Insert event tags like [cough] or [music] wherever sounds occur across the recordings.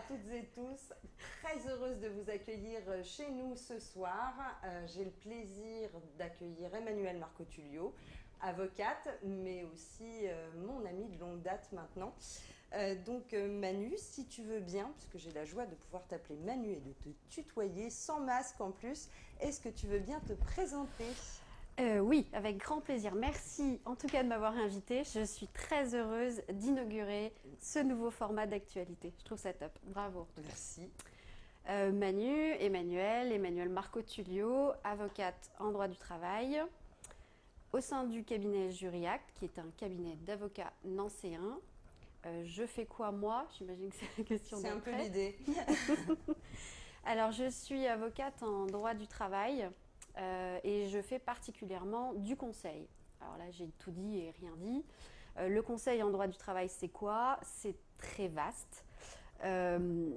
toutes et tous. Très heureuse de vous accueillir chez nous ce soir. Euh, J'ai le plaisir d'accueillir Emmanuel Marcotulio, avocate, mais aussi euh, mon ami de longue date maintenant. Euh, donc euh, Manu, si tu veux bien, puisque j'ai la joie de pouvoir t'appeler Manu et de te tutoyer sans masque en plus, est-ce que tu veux bien te présenter? Euh, oui, avec grand plaisir. Merci en tout cas de m'avoir invité. Je suis très heureuse d'inaugurer ce nouveau format d'actualité. Je trouve ça top. Bravo. Merci. Euh, Manu, Emmanuel, Emmanuel Marco Tullio, avocate en droit du travail, au sein du cabinet Juriac, qui est un cabinet d'avocats nancéens. Euh, je fais quoi moi? J'imagine que c'est la question C'est un peu l'idée. [laughs] Alors, je suis avocate en droit du travail euh, et je fais particulièrement du conseil. Alors là, j'ai tout dit et rien dit. Euh, le conseil en droit du travail, c'est quoi? C'est très vaste. Euh,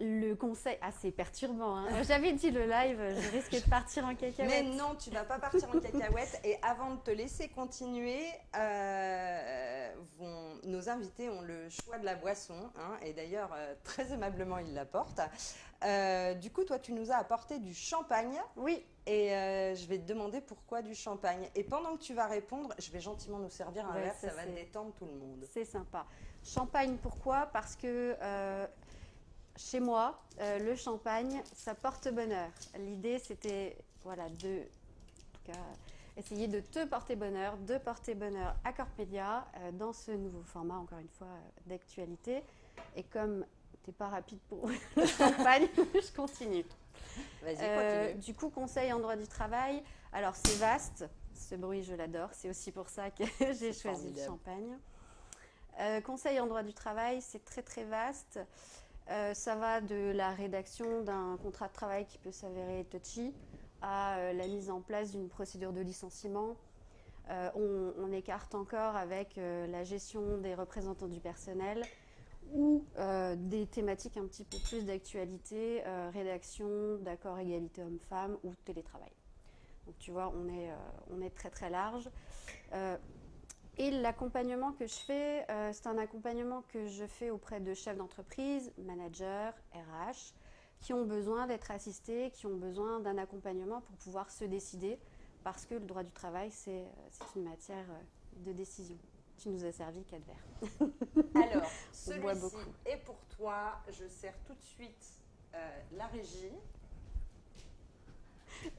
le conseil, ah c'est perturbant. hein. J'avais dit le live, je risquais de partir en Mais cacahuète. non, tu vas pas partir en cacahuète. Et avant de te laisser continuer, euh, vont- nos invités ont le choix de la boisson. hein, et d'ailleurs, euh, très aimablement, ils l'apportent. Euh, du coup, toi, tu nous as apporté du champagne. Oui, Et euh, je vais te demander pourquoi du champagne. Et pendant que tu vas répondre, je vais gentiment nous servir un Ouais, verre. ça, Ça, va détendre tout le monde. c'est sympa. Champagne, pourquoi? Parce que chez moi, euh, le champagne, ça porte bonheur. L'idée, c'était voilà, de, en tout cas, essayer de te porter bonheur, de porter bonheur à Corp Media euh, dans ce nouveau format, encore une fois, euh, d'actualité. Et comme tu n'es pas rapide pour [laughs] le champagne, [laughs] je continue. Vas-y, Euh, continue. du coup, conseil en droit du travail. Alors, c'est vaste. Ce bruit, je l'adore. C'est aussi pour ça que [laughs] j'ai choisi formidable. le champagne. Conseil en droit du travail, c'est très très vaste. Euh, ça va de la rédaction d'un contrat de travail qui peut s'avérer touchy à euh, la mise en place d'une procédure de licenciement. Euh, on, écarte encore avec la gestion des représentants du personnel ou des thématiques un petit peu plus d'actualité, rédaction d'accords égalité homme-femme ou télétravail. Donc tu vois, on est, on est très très large. L'accompagnement que je fais, euh, c'est un accompagnement que je fais auprès de chefs d'entreprise, managers, RH, qui ont besoin d'être assistés, qui ont besoin d'un accompagnement pour pouvoir se décider, parce que le droit du travail, c'est euh, une matière euh, de décision. Tu nous as servi quatre verres. [laughs] Alors, celui-ci est pour toi. Je sers tout de suite euh, la régie.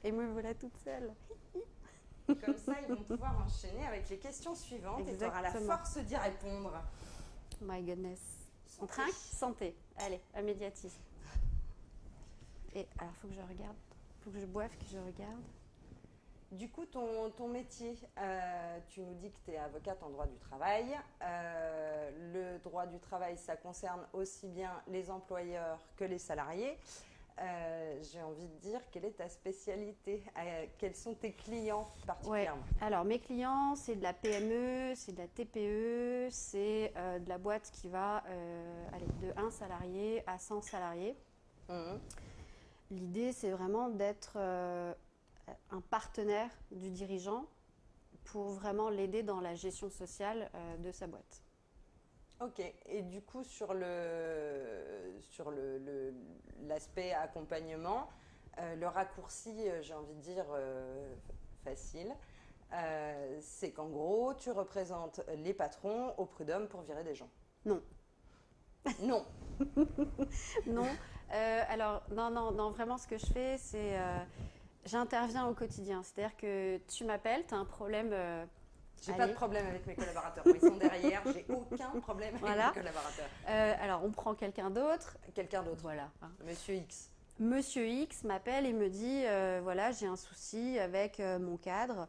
Et me voilà toute seule. [laughs] Comme ça, ils vont pouvoir enchaîner avec les questions suivantes et tu auras la force d'y répondre. My goodness. On trinque? Santé. Allez, un médiatisme. Et alors, faut que je regarde. Faut que je boive, que je regarde. Du coup, ton, ton métier, euh, tu nous dis que tu es avocate en droit du travail. Euh, le droit du travail, ça concerne aussi bien les employeurs que les salariés. Euh, J'ai envie de dire, quelle est ta spécialité? Euh, Quels sont tes clients Ouais. particulièrement? Alors, mes clients, c'est de la PME, c'est de la TPE, c'est euh, de la boîte qui va aller de 1 salarié à 100 salariés. Mhm. L'idée, c'est vraiment d'être un partenaire du dirigeant pour vraiment l'aider dans la gestion sociale de sa boîte. Ok, et du coup sur le sur le- l'aspect accompagnement, euh, le raccourci, euh, j'ai envie de dire euh, facile, euh, c'est qu'en gros tu représentes les patrons au prud'homme pour virer des gens. Non. [laughs] Non. [laughs] Non, alors non, non, non, vraiment ce que je fais, c'est j'interviens au quotidien. C'est-à-dire que tu m'appelles, tu as un problème. J'ai pas de problème avec mes collaborateurs. Ils sont derrière. J'ai aucun problème avec mes collaborateurs. euh, alors on prend quelqu'un d'autre, Quelqu'un d'autre. voilà. Monsieur X. Monsieur X m'appelle et me dit euh, voilà, j'ai un souci avec euh, mon cadre.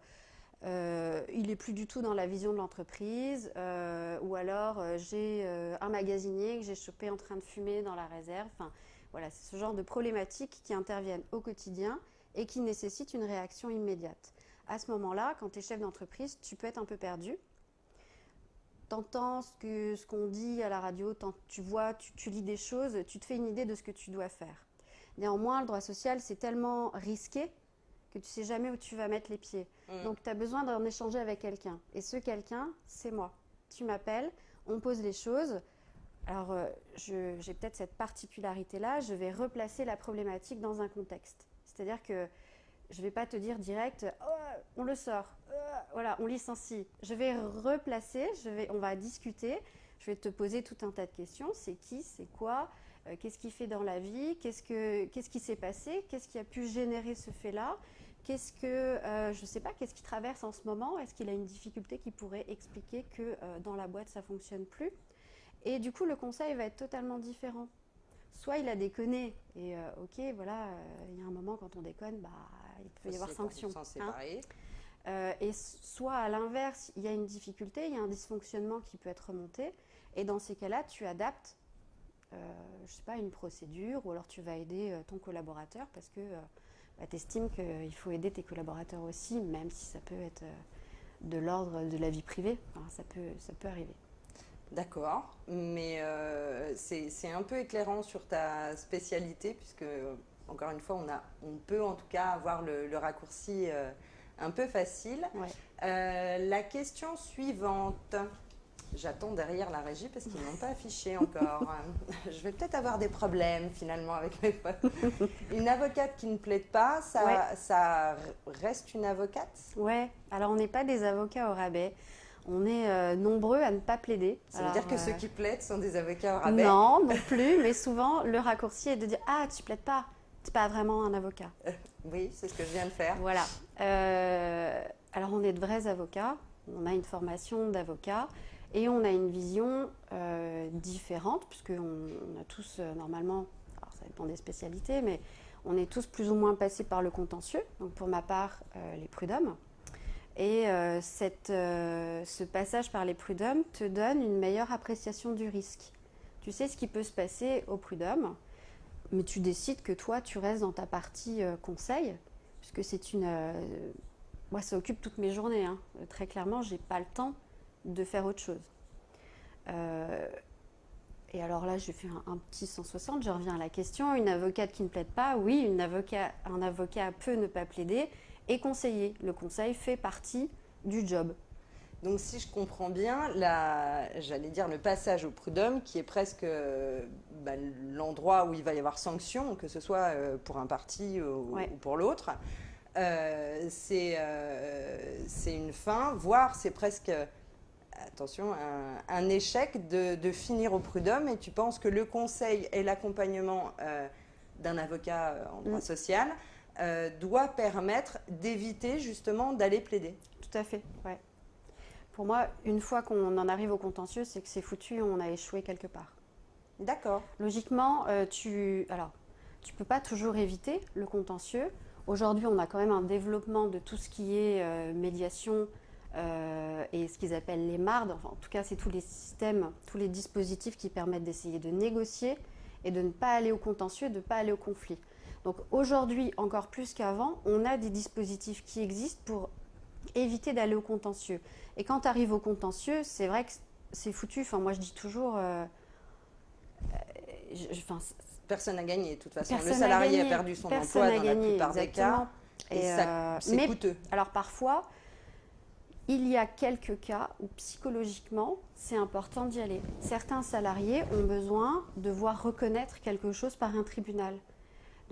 Il est plus du tout dans la vision de l'entreprise, ou alors j'ai un magasinier que j'ai chopé en train de fumer dans la réserve. Enfin, voilà, c'est ce genre de problématiques qui interviennent au quotidien et qui nécessitent une réaction immédiate. À ce moment-là, quand tu es chef d'entreprise, tu peux être un peu perdu. T'entends ce que ce qu'on dit à la radio, tu vois, tu, tu lis des choses, tu te fais une idée de ce que tu dois faire. Néanmoins, le droit social, c'est tellement risqué que tu sais jamais où tu vas mettre les pieds. Donc, tu as besoin d'en échanger avec quelqu'un. Et ce quelqu'un, c'est moi. Tu m'appelles, on pose les choses. alors j'ai peut-être cette particularité-là, je vais replacer la problématique dans un contexte. C'est-à-dire que je ne vais pas te dire direct, oh, on le sort, oh, voilà, on licencie. Je vais replacer, je vais, on va discuter, je vais te poser tout un tas de questions. C'est qui, c'est quoi, euh, qu'est-ce qu'il fait dans la vie, qu'est-ce, que, qu'est-ce qui s'est passé, qu'est-ce qui a pu générer ce fait-là, qu'est-ce que, euh, sais pas, qu'est-ce qu'il traverse en ce moment, est-ce qu'il a une difficulté qui pourrait expliquer que euh, dans la boîte ça ne fonctionne plus. Et du coup, le conseil va être totalement différent. Soit il a déconné, et ok, voilà, il y a un moment quand on déconne, bah, il peut y avoir sanction. Hein. Euh, et soit à l'inverse, il y a une difficulté, il y a un dysfonctionnement qui peut être remonté, et dans ces cas-là, tu adaptes, euh, je sais pas, une procédure, ou alors tu vas aider euh, ton collaborateur parce que bah, tu estimes qu'il faut aider tes collaborateurs aussi, même si ça peut être de l'ordre de la vie privée, ça, peut, ça peut arriver. D'accord, mais c'est un peu éclairant sur ta spécialité, puisque encore une fois, on, a, on peut en tout cas avoir le, raccourci euh, un peu facile. Euh, la question suivante. J'attends derrière la régie parce qu'ils n'ont pas affiché encore. [laughs] Je vais peut-être avoir des problèmes finalement avec mes potes. Une avocate qui ne plaide pas, ça, ça reste une avocate? Ouais, alors on n'est pas des avocats au rabais. On est euh, nombreux à ne pas plaider. Ça veut dire que ceux qui plaident sont des avocats au rabais Non, non plus, mais souvent le raccourci est de dire Ah, tu plaides pas c'est pas vraiment un avocat. oui, c'est ce que je viens de faire. Voilà. Euh, alors, on est de vrais avocats. On a une formation d'avocat et on a une vision euh, différente, puisqu'on on a tous euh, normalement, alors ça dépend des spécialités, mais on est tous plus ou moins passés par le contentieux. Donc, pour ma part, les prud'hommes. Et cette, ce passage par les prud'hommes te donne une meilleure appréciation du risque. Tu sais ce qui peut se passer au prud'homme mais tu décides que toi, tu restes dans ta partie euh, conseil, puisque c'est une. Euh, moi, ça occupe toutes mes journées. Hein. Très clairement, j'ai pas le temps de faire autre chose. Euh, et alors là, je fais un, un, petit 160, je reviens à la question. Une avocate qui ne plaide pas, oui, une avocat, un avocat peut ne pas plaider et conseiller. Le conseil fait partie du job. Donc si je comprends bien, j'allais dire le passage au prud'homme, qui est presque bah, l'endroit où il va y avoir sanction, que ce soit euh, pour un parti ou, pour l'autre, euh, euh, c'est une fin, voire c'est presque, attention, un, échec de, finir au prud'homme. Et tu penses que le conseil et l'accompagnement d'un avocat en droit mm. social doit permettre d'éviter justement d'aller plaider Tout à fait, ouais. Pour moi, une fois qu'on en arrive au contentieux, c'est que c'est foutu, on a échoué quelque part. D'accord. Logiquement, euh, tu alors tu peux pas toujours éviter le contentieux. Aujourd'hui, on a quand même un développement de tout ce qui est euh, médiation euh, et ce qu'ils appellent les MARD. Enfin, en tout cas, c'est tous les systèmes, tous les dispositifs qui permettent d'essayer de négocier et de ne pas aller au contentieux, de ne pas aller au conflit. Donc aujourd'hui, encore plus qu'avant, on a des dispositifs qui existent pour éviter d'aller au contentieux. Et quand tu arrives au contentieux, c'est vrai que c'est foutu. Enfin, moi, je dis toujours. Euh, euh, personne n'a gagné, de toute façon. Le salarié a, perdu son emploi dans la plupart des cas. Et, euh, c'est coûteux. Alors, parfois, il y a quelques cas où psychologiquement, c'est important d'y aller. Certains salariés ont besoin de voir reconnaître quelque chose par un tribunal.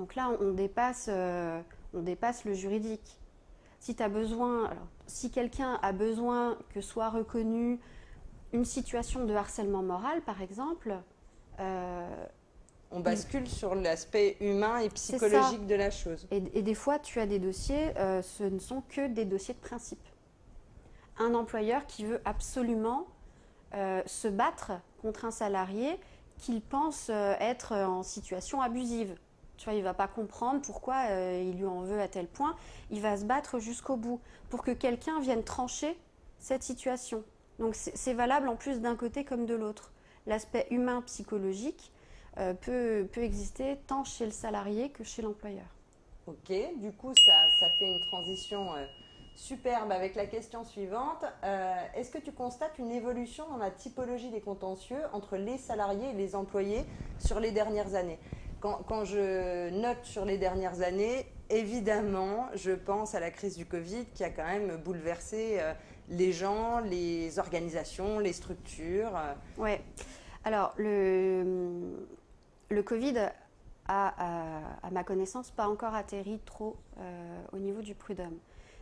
Donc là, on dépasse, on dépasse le juridique. Si tu as besoin, alors, si quelqu'un a besoin que soit reconnue une situation de harcèlement moral, par exemple, euh, on bascule sur l'aspect humain et psychologique de la chose. Et, des fois, tu as des dossiers, euh, ce ne sont que des dossiers de principe. Un employeur qui veut absolument euh, se battre contre un salarié qu'il pense être en situation abusive. Tu vois, il va pas comprendre pourquoi euh, il lui en veut à tel point. Il va se battre jusqu'au bout pour que quelqu'un vienne trancher cette situation. Donc c'est valable en plus d'un côté comme de l'autre. L'aspect humain psychologique euh, peut, exister tant chez le salarié que chez l'employeur. Ok, du coup ça, ça fait une transition euh, superbe avec la question suivante. Est-ce que tu constates une évolution dans la typologie des contentieux entre les salariés et les employés sur les dernières années? Quand, je note sur les dernières années, évidemment, je pense à la crise du Covid qui a quand même bouleversé euh, les gens, les organisations, les structures. Ouais. Alors, le, Covid a, à, ma connaissance, pas encore atterri trop euh, au niveau du prud'homme.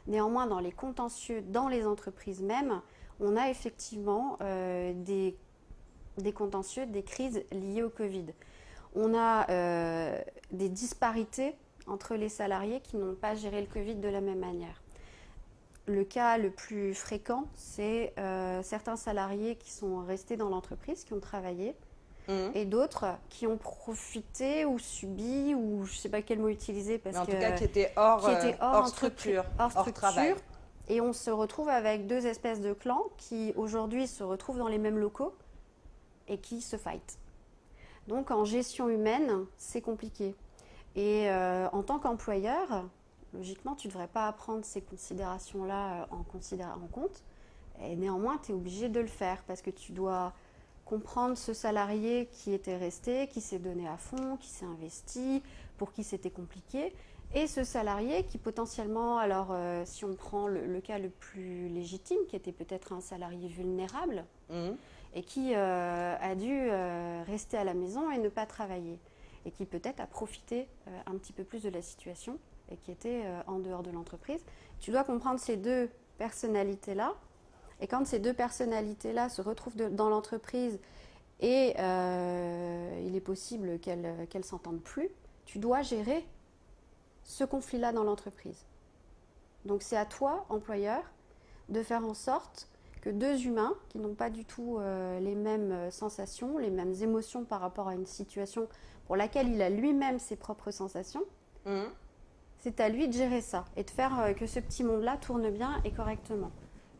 Néanmoins, dans les contentieux, dans les entreprises même, on a effectivement euh, des, contentieux, des crises liées au Covid. On a euh, des disparités entre les salariés qui n'ont pas géré le Covid de la même manière. Le cas le plus fréquent, c'est certains salariés qui sont restés dans l'entreprise, qui ont travaillé, Mhm. et d'autres qui ont profité ou subi, ou je ne sais pas quel mot utiliser. Parce en tout cas, qui étaient hors, euh, hors, structure, hors, structure, travail. Et on se retrouve avec deux espèces de clans qui aujourd'hui se retrouvent dans les mêmes locaux et qui se fight. Donc en gestion humaine, c'est compliqué. Et euh, en tant qu'employeur, logiquement, tu ne devrais pas prendre ces considérations-là euh, en, compte. Et néanmoins, tu es obligé de le faire parce que tu dois comprendre ce salarié qui était resté, qui s'est donné à fond, qui s'est investi, pour qui c'était compliqué, et ce salarié qui potentiellement, alors euh, si on prend le, cas le plus légitime, qui était peut-être un salarié vulnérable, mmh. Et qui euh, a dû euh, rester à la maison et ne pas travailler, et qui peut-être a profité un petit peu plus de la situation, et qui était en dehors de l'entreprise. Tu dois comprendre ces deux personnalités-là et quand ces deux personnalités-là se retrouvent dans l'entreprise et euh, il est possible qu'elles ne s'entendent plus, tu dois gérer ce conflit-là dans l'entreprise. Donc c'est à toi, employeur, de faire en sorte que deux humains qui n'ont pas du tout euh, les mêmes sensations, les mêmes émotions par rapport à une situation pour laquelle il a lui-même ses propres sensations, mmh. c'est à lui de gérer ça et de faire euh, que ce petit monde-là tourne bien et correctement.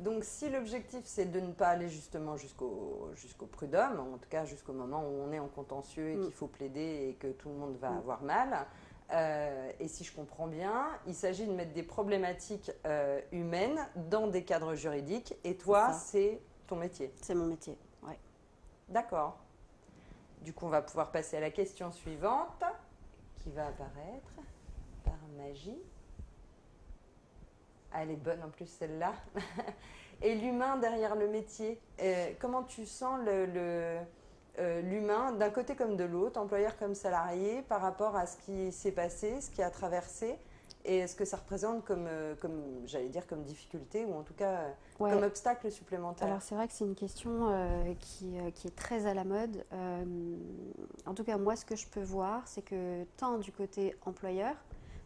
Donc si l'objectif c'est de ne pas aller justement jusqu'au jusqu'au prud'homme, en tout cas jusqu'au moment où on est en contentieux et mm. qu'il faut plaider et que tout le monde va mm. avoir mal, euh, et si je comprends bien, il s'agit de mettre des problématiques euh, humaines dans des cadres juridiques, et toi c'est ton métier. C'est mon métier, oui. D'accord. Du coup on va pouvoir passer à la question suivante qui va apparaître par magie. Ah, elle est bonne en plus celle-là. [laughs] Et l'humain derrière le métier, euh, comment tu sens le, euh, l'humain d'un côté comme de l'autre, employeur comme salarié, par rapport à ce qui s'est passé, ce qui a traversé et ce que ça représente comme, euh, comme j'allais dire, comme difficulté ou en tout cas comme obstacle supplémentaire Alors c'est vrai que c'est une question qui, qui, est très à la mode. en tout cas, moi, ce que je peux voir, c'est que tant du côté employeur,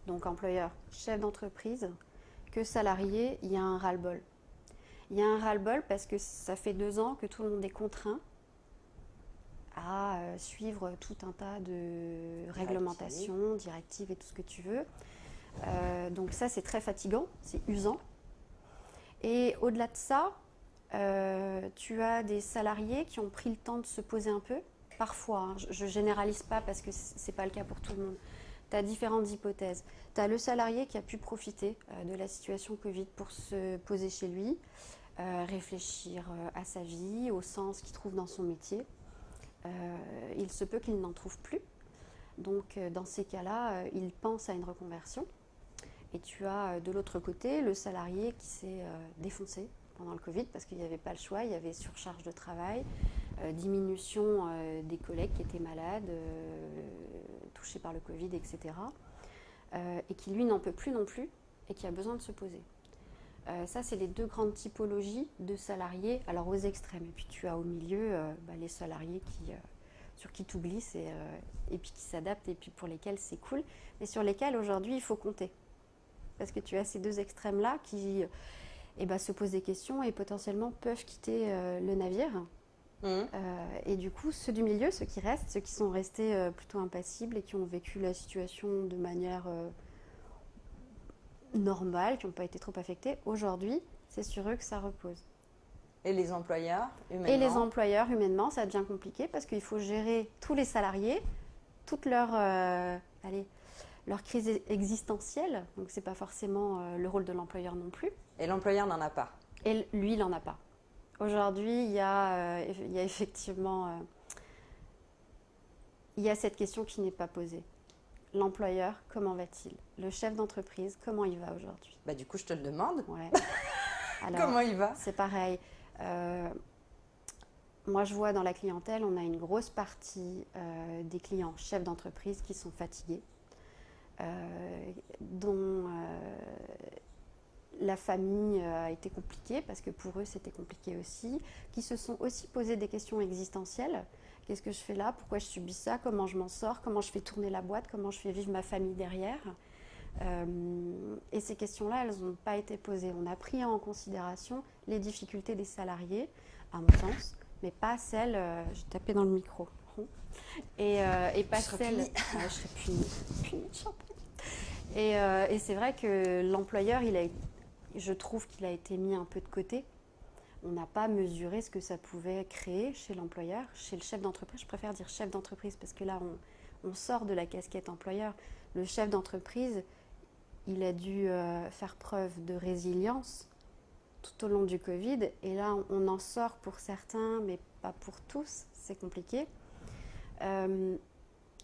donc employeur, chef d'entreprise, que salarié, il y a un ras-le-bol. Il y a un ras-le-bol parce que ça fait deux ans que tout le monde est contraint à euh, suivre tout un tas de réglementations, directives et tout ce que tu veux. Euh, donc ça, c'est très fatigant, c'est usant. Et au-delà de ça, euh, tu as des salariés qui ont pris le temps de se poser un peu. Parfois, hein, je ne généralise pas parce que ce n'est pas le cas pour tout le monde tu as différentes hypothèses. Tu as le salarié qui a pu profiter euh, de la situation Covid pour se poser chez lui, réfléchir à sa vie, au sens qu'il trouve dans son métier. Il se peut qu'il n'en trouve plus. Donc dans ces cas-là, il pense à une reconversion. Et tu as de l'autre côté le salarié qui s'est défoncé pendant le Covid parce qu'il n'y avait pas le choix, il y avait surcharge de travail, diminution des collègues qui étaient malades, touché par le Covid, etc. Euh, et qui lui n'en peut plus non plus et qui a besoin de se poser. Euh, ça, c'est les deux grandes typologies de salariés, alors aux extrêmes. Et puis tu as au milieu euh, bah, les salariés qui, sur qui tu oublies et, et puis qui s'adaptent et puis pour lesquels c'est cool, mais sur lesquels aujourd'hui il faut compter. Parce que tu as ces deux extrêmes-là qui eh ben, se posent des questions et potentiellement peuvent quitter le navire Mmh. Euh, et du coup, ceux du milieu, ceux qui restent, ceux qui sont restés euh, plutôt impassibles et qui ont vécu la situation de manière euh, normale, qui n'ont pas été trop affectés, aujourd'hui, c'est sur eux que ça repose. Et les employeurs, humainement Et les employeurs, humainement, ça devient compliqué parce qu'il faut gérer tous les salariés, toute leur, allez, leur crise existentielle. Donc, ce n'est pas forcément le rôle de l'employeur non plus. Et l'employeur n'en a pas. Et lui, il n'en a pas. Aujourd'hui, il, y a, euh, il y a effectivement euh, il y a cette question qui n'est pas posée. L'employeur, comment va-t-il? Le chef d'entreprise, comment il va aujourd'hui? Bah, Du coup, je te le demande. Ouais. [laughs] comment il va? C'est pareil. Euh, moi, je vois dans la clientèle, on a une grosse partie des clients chefs d'entreprise qui sont fatigués, dont la famille euh, a été compliquée parce que pour eux c'était compliqué aussi, qui se sont aussi posé des questions existentielles. Qu'est-ce que je fais là? Pourquoi je subis ça? Comment je m'en sors? Comment je fais tourner la boîte? Comment je fais vivre ma famille derrière? Euh, Et ces questions-là, elles n'ont pas été posées. On a pris en considération les difficultés des salariés, à mon sens, mais pas celles. Euh, je tapais dans le micro. Et, et pas celles. je serais [laughs] punie. et, et c'est vrai que l'employeur, il a été je trouve qu'il a été mis un peu de côté. On n'a pas mesuré ce que ça pouvait créer chez l'employeur, chez le chef d'entreprise. Je préfère dire chef d'entreprise parce que là, on, sort de la casquette employeur. Le chef d'entreprise, il a dû euh, faire preuve de résilience tout au long du Covid. Et là, on en sort pour certains, mais pas pour tous. C'est compliqué. Euh,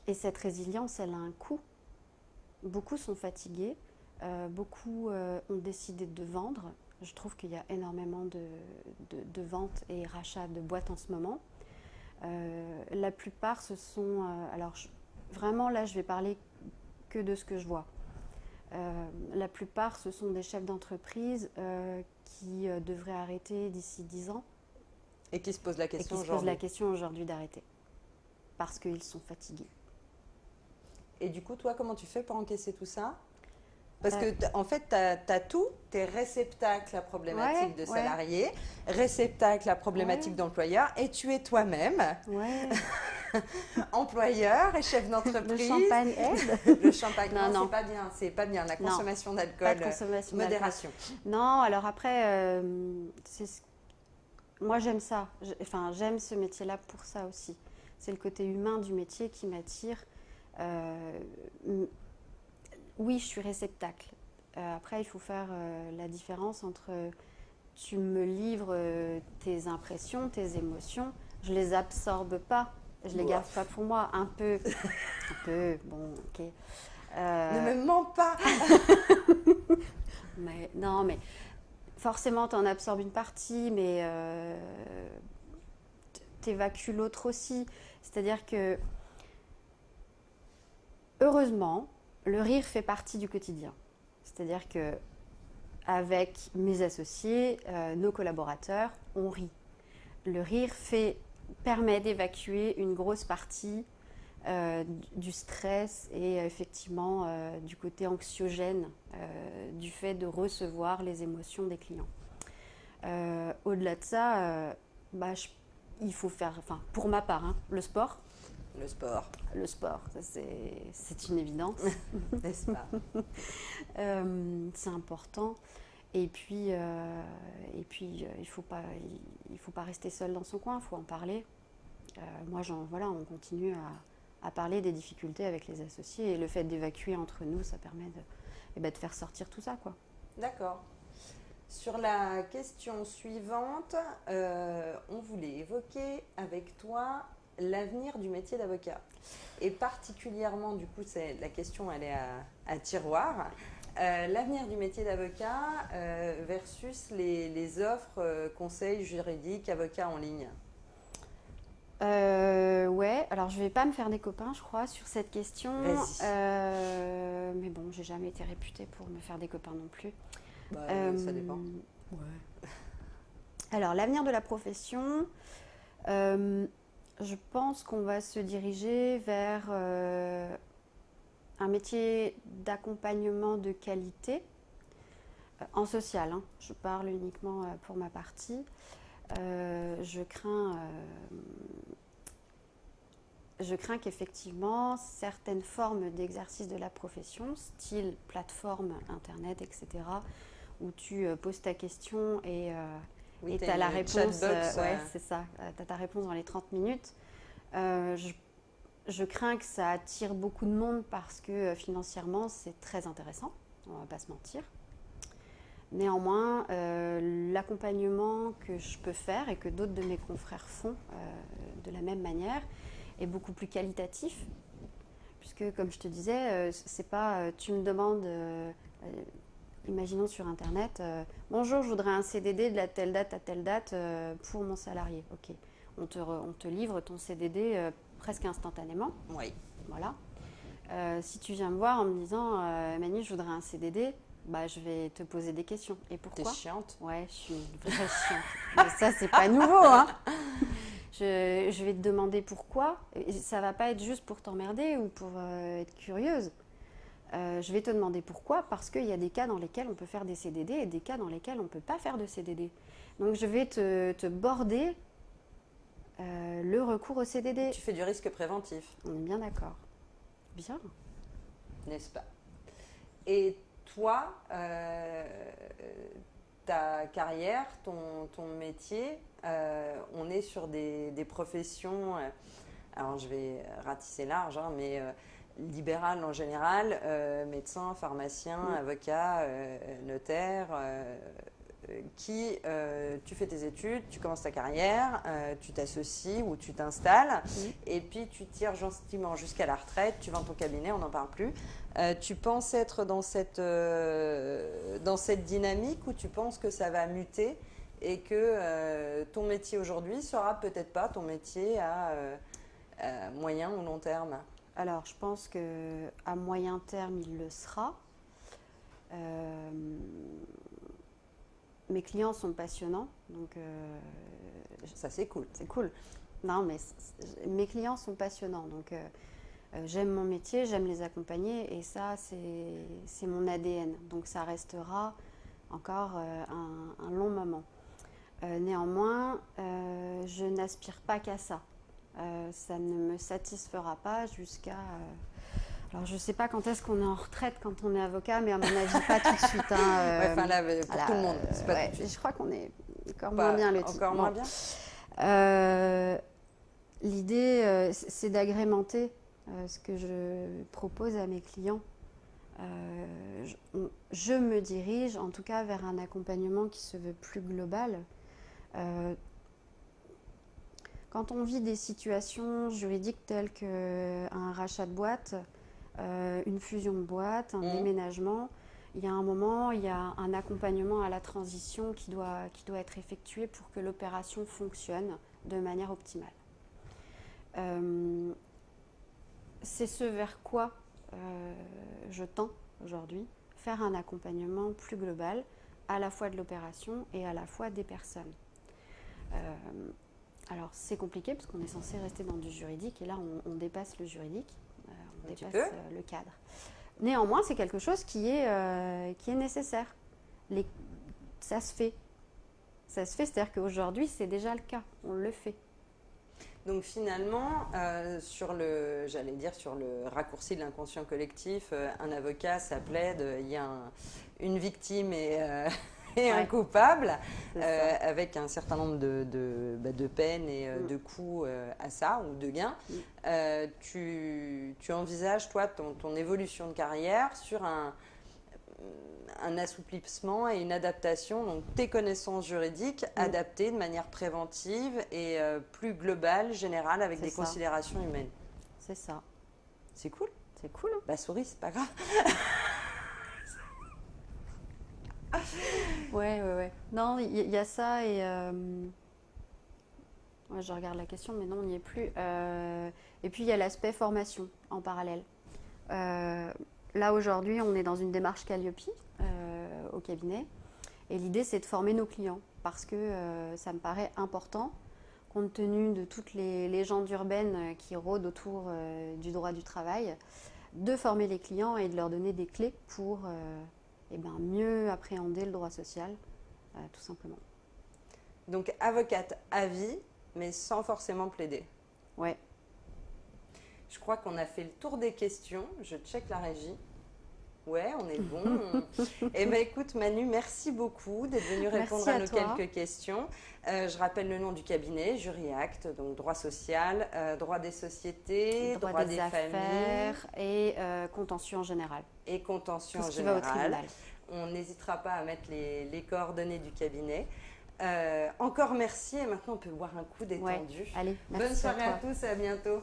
et cette résilience, elle a un coût. Beaucoup sont fatigués. Euh, beaucoup ont décidé de vendre. Je trouve qu'il y a énormément de, ventes et rachats de boîtes en ce moment. Euh, la plupart, ce sont... alors, vraiment, là, je vais parler que de ce que je vois. la plupart, ce sont des chefs d'entreprise qui devraient arrêter d'ici 10 ans. Et qui se posent la question aujourd'hui. se posent la question aujourd'hui d'arrêter. Parce qu'ils sont fatigués. Et du coup, toi, comment tu fais pour encaisser tout ça? Parce que en fait, tu as, tout, tu es réceptacle à problématique de salarié, réceptacle à problématique d'employeur, et tu es toi-même [laughs] employeur et chef d'entreprise. Le champagne aide [laughs] Le champagne, non, c'est pas bien, c'est pas bien. La consommation d'alcool, modération. Non, alors après, euh, moi j'aime ça. Enfin, j'aime ce métier-là pour ça aussi. C'est le côté humain du métier qui m'attire. Euh, oui, je suis réceptacle. Euh, après, il faut faire euh, la différence entre tu me livres euh, tes impressions, tes émotions, je les absorbe pas, je les garde pas pour moi, un peu, [laughs] un peu, bon, ok. Ne me mens pas. [laughs] mais non, mais forcément, tu en absorbes une partie, mais tu évacues l'autre aussi. C'est-à-dire que heureusement, le rire fait partie du quotidien. C'est-à-dire que avec mes associés, euh, nos collaborateurs, on rit. Le rire fait, permet d'évacuer une grosse partie euh, du stress et effectivement euh, du côté anxiogène du fait de recevoir les émotions des clients. Au-delà de ça, bah, il faut faire, pour ma part, hein, le sport, le sport. Le sport, c'est une évidence. [laughs] N'est-ce pas [laughs] euh, C'est important. Et puis, euh, et puis euh, il ne faut, pas, il, faut pas rester seul dans son coin, il faut en parler. moi, voilà, on continue à, à, parler des difficultés avec les associés. Et le fait d'évacuer entre nous, ça permet de, eh ben, de faire sortir tout ça. quoi. D'accord. Sur la question suivante, on voulait évoquer avec toi l'avenir du métier d'avocat. Et particulièrement, du coup, c'est la question, elle est à, tiroir. Euh, l'avenir du métier d'avocat euh, versus les, offres euh, conseils juridiques, avocats en ligne. ouais, alors je vais pas me faire des copains, je crois, sur cette question. mais bon, j'ai jamais été réputée pour me faire des copains non plus. Bah, ça dépend. Ouais. Alors, l'avenir de la profession, je pense qu'on va se diriger vers euh, un métier d'accompagnement de qualité euh, en social. Hein. Je parle uniquement euh, pour ma partie. je crains, je crains qu'effectivement certaines formes d'exercice de la profession, style plateforme internet, etc., où tu poses ta question et et tu as la réponse. Euh, ouais, c'est ça. Euh, tu as ta réponse dans les 30 minutes. Euh, je, crains que ça attire beaucoup de monde parce que financièrement, c'est très intéressant. On va pas se mentir. Néanmoins, l'accompagnement que je peux faire et que d'autres de mes confrères font de la même manière est beaucoup plus qualitatif. Puisque, comme je te disais, c'est pas tu me demandes imaginons sur Internet, euh, bonjour, je voudrais un CDD de la telle date à telle date euh, pour mon salarié. Ok. On te, on te livre ton CDD euh, presque instantanément. Oui. Voilà. Si tu viens me voir en me disant Manu, je voudrais un CDD, bah, je vais te poser des questions. Et pourquoi? T'es chiante? Ouais, je suis une vraie chiante. [laughs] Mais ça, c'est pas nouveau. Hein. Je, je, vais te demander pourquoi. Et ça va pas être juste pour t'emmerder ou pour être curieuse. Euh, je vais te demander pourquoi, parce qu'il y a des cas dans lesquels on peut faire des CDD et des cas dans lesquels on ne peut pas faire de CDD. Donc je vais te, te border euh, le recours au CDD. Tu fais du risque préventif. On est bien d'accord. Bien. N'est-ce pas? Et toi, euh, ta carrière, ton, ton métier, on est sur des, des professions, alors je vais ratisser large, hein, mais libérales en général, euh, médecin, pharmacien, avocat, euh, notaire, euh, qui, tu fais tes études, tu commences ta carrière, tu t'associes ou tu t'installes, et puis tu tires gentiment jusqu'à la retraite, tu vends ton cabinet, on n'en parle plus. Tu penses être dans cette, dans cette dynamique ou tu penses que ça va muter et que ton métier aujourd'hui sera peut-être pas ton métier à, euh, à moyen ou long terme? Alors, je pense que à moyen terme, il le sera. Euh, mes clients sont passionnants, donc euh, Ça, c'est cool. c'est cool. Non, mais mes clients sont passionnants, donc euh, j'aime mon métier, j'aime les accompagner, et ça, c'est mon ADN. Donc, ça restera encore un, un long moment. Néanmoins, je n'aspire pas qu'à ça. Euh, ça ne me satisfera pas jusqu'à. euh, alors, je ne sais pas quand est-ce qu'on est en retraite quand on est avocat, mais à mon avis, pas tout de suite. hein, euh, [laughs] Ouais, enfin là, pour voilà, tout le monde, euh, c'est pas ouais, tout de suite. Je crois qu'on est encore Pas- moins bien le Encore moins Bon. bien Euh, L'idée, euh, c'est d'agrémenter euh, ce que je propose à mes clients. Euh, je, on- je me dirige en tout cas vers un accompagnement qui se veut plus global. Euh, quand on vit des situations juridiques telles qu'un rachat de boîte, euh, une fusion de boîte, un Mhm. déménagement, il y a un moment, il y a un accompagnement à la transition qui doit, qui doit être effectué pour que l'opération fonctionne de manière optimale. Euh, c'est ce vers quoi euh, je tends aujourd'hui, faire un accompagnement plus global, à la fois de l'opération et à la fois des personnes. Euh, alors c'est compliqué parce qu'on est censé rester dans du juridique et là on, on dépasse le juridique, euh, on Un dépasse euh, le cadre. Néanmoins c'est quelque chose qui est, euh, qui est nécessaire. Les- ça se fait. Ça se fait, c'est-à-dire qu'aujourd'hui c'est déjà le cas, on le fait. Donc finalement, euh, sur le, j'allais dire sur le raccourci de l'inconscient collectif, euh, un avocat, ça plaide, il y a un- une victime et, et un coupable, euh, avec un certain nombre de, de, bah, de peines et euh, Mm. de coûts euh, à ça, ou de gains. Mm. Tu, tu envisages, toi, ton, ton évolution de carrière sur un, un assouplissement et une adaptation, donc tes connaissances juridiques Mm. adaptées de manière préventive et euh, plus globale, générale, avec des ça. considérations humaines. C'est ça. C'est cool. C'est cool. hein Bah souris, c'est pas grave. [laughs] Ouais, ouais, ouais. Non, il y, a ça et. euh, je regarde la question, mais non, on n'y est plus. Euh, et puis il y a l'aspect formation en parallèle. Euh, là, aujourd'hui, on est dans une démarche Calliope au cabinet. Et l'idée, c'est de former nos clients parce que ça me paraît important, compte tenu de toutes les légendes urbaines qui rôdent autour du droit du travail, de former les clients et de leur donner des clés pour. Eh ben, mieux appréhender le droit social, euh, tout simplement. Donc avocate à vie, mais sans forcément plaider. Ouais, Je crois qu'on a fait le tour des questions. Je check la régie. Ouais, on est bon. [laughs] Eh bien, écoute, Manu, merci beaucoup d'être venu répondre Merci à, à nos toi. quelques questions. Euh, je rappelle le nom du cabinet, Jury Act, donc droit social, euh, droit des sociétés, droit, droit, des, des, familles affaires et euh, contentieux en général. et contentieux en va au général. tribunal. On n'hésitera pas à mettre les, les coordonnées du cabinet. Encore merci et maintenant on peut boire un coup détendu. Allez, merci Bonne soirée à tous et à bientôt.